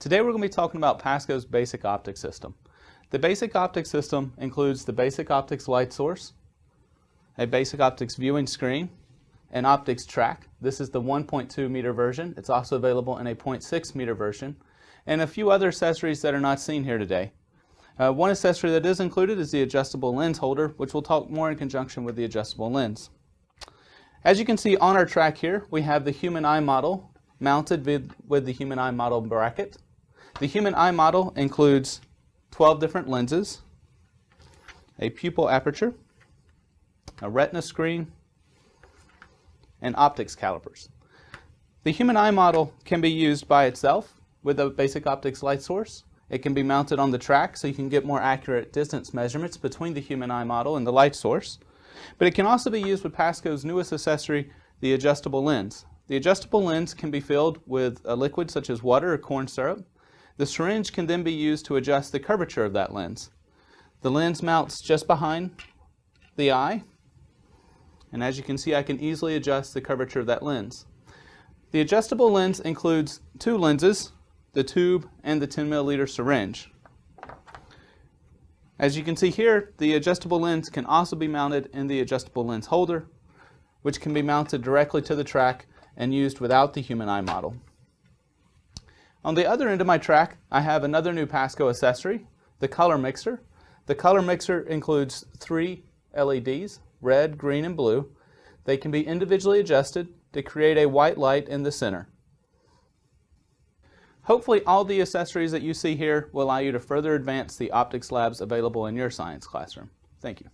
Today we're going to be talking about PASCO's basic optics system. The basic optics system includes the basic optics light source, a basic optics viewing screen, an optics track. This is the 1.2 meter version. It's also available in a 0.6 meter version, and a few other accessories that are not seen here today. Uh, one accessory that is included is the adjustable lens holder, which we'll talk more in conjunction with the adjustable lens. As you can see on our track here, we have the human eye model mounted with, with the human eye model bracket. The human eye model includes 12 different lenses, a pupil aperture, a retina screen, and optics calipers. The human eye model can be used by itself with a basic optics light source. It can be mounted on the track so you can get more accurate distance measurements between the human eye model and the light source. But it can also be used with Pasco's newest accessory, the adjustable lens. The adjustable lens can be filled with a liquid such as water or corn syrup. The syringe can then be used to adjust the curvature of that lens. The lens mounts just behind the eye, and as you can see I can easily adjust the curvature of that lens. The adjustable lens includes two lenses, the tube and the 10 milliliter syringe. As you can see here, the adjustable lens can also be mounted in the adjustable lens holder, which can be mounted directly to the track and used without the human eye model. On the other end of my track, I have another new Pasco accessory, the color mixer. The color mixer includes three LEDs, red, green, and blue. They can be individually adjusted to create a white light in the center. Hopefully all the accessories that you see here will allow you to further advance the optics labs available in your science classroom. Thank you.